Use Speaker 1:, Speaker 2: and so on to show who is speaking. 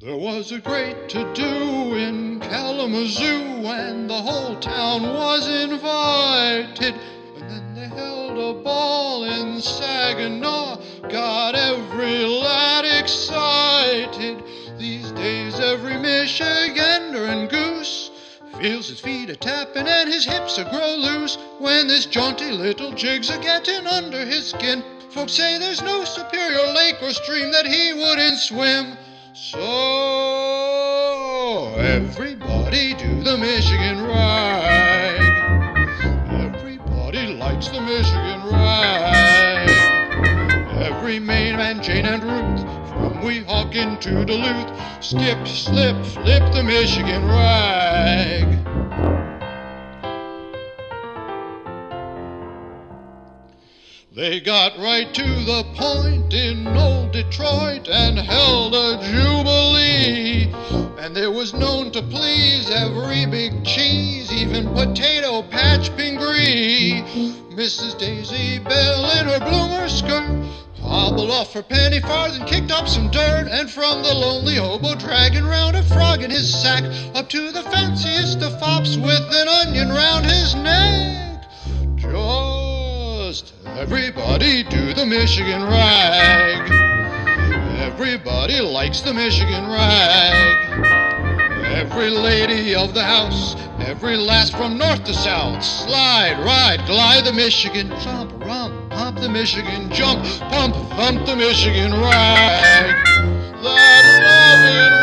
Speaker 1: There was a great to do in Kalamazoo, and the whole town was invited. And then they held a ball in Saginaw, got every lad excited. These days, every Michigander and goose feels his feet a tapping and his hips a grow loose when this jaunty little jig's a getting under his skin. Folks say there's no superior lake or stream that he wouldn't swim. So everybody do the Michigan rag. Everybody likes the Michigan rag. Every Maine man, Jane and Ruth, from Weehawken to Duluth, skip, slip, flip the Michigan rag. They got right to the point in old Detroit and held a jubilee. And there was known to please every big cheese, even potato patch Pingree. Mrs. Daisy Bell in her bloomer skirt hobbled off her penny farthing, kicked up some dirt, and from the lonely hobo dragging round a frog in his sack up to the fanciest of fops with an onion round his neck. Everybody do the Michigan rag. Everybody likes the Michigan rag. Every lady of the house, every lass from north to south, slide, ride, glide the Michigan, jump, rump, pump the Michigan, jump, pump, thump the Michigan rag. That loving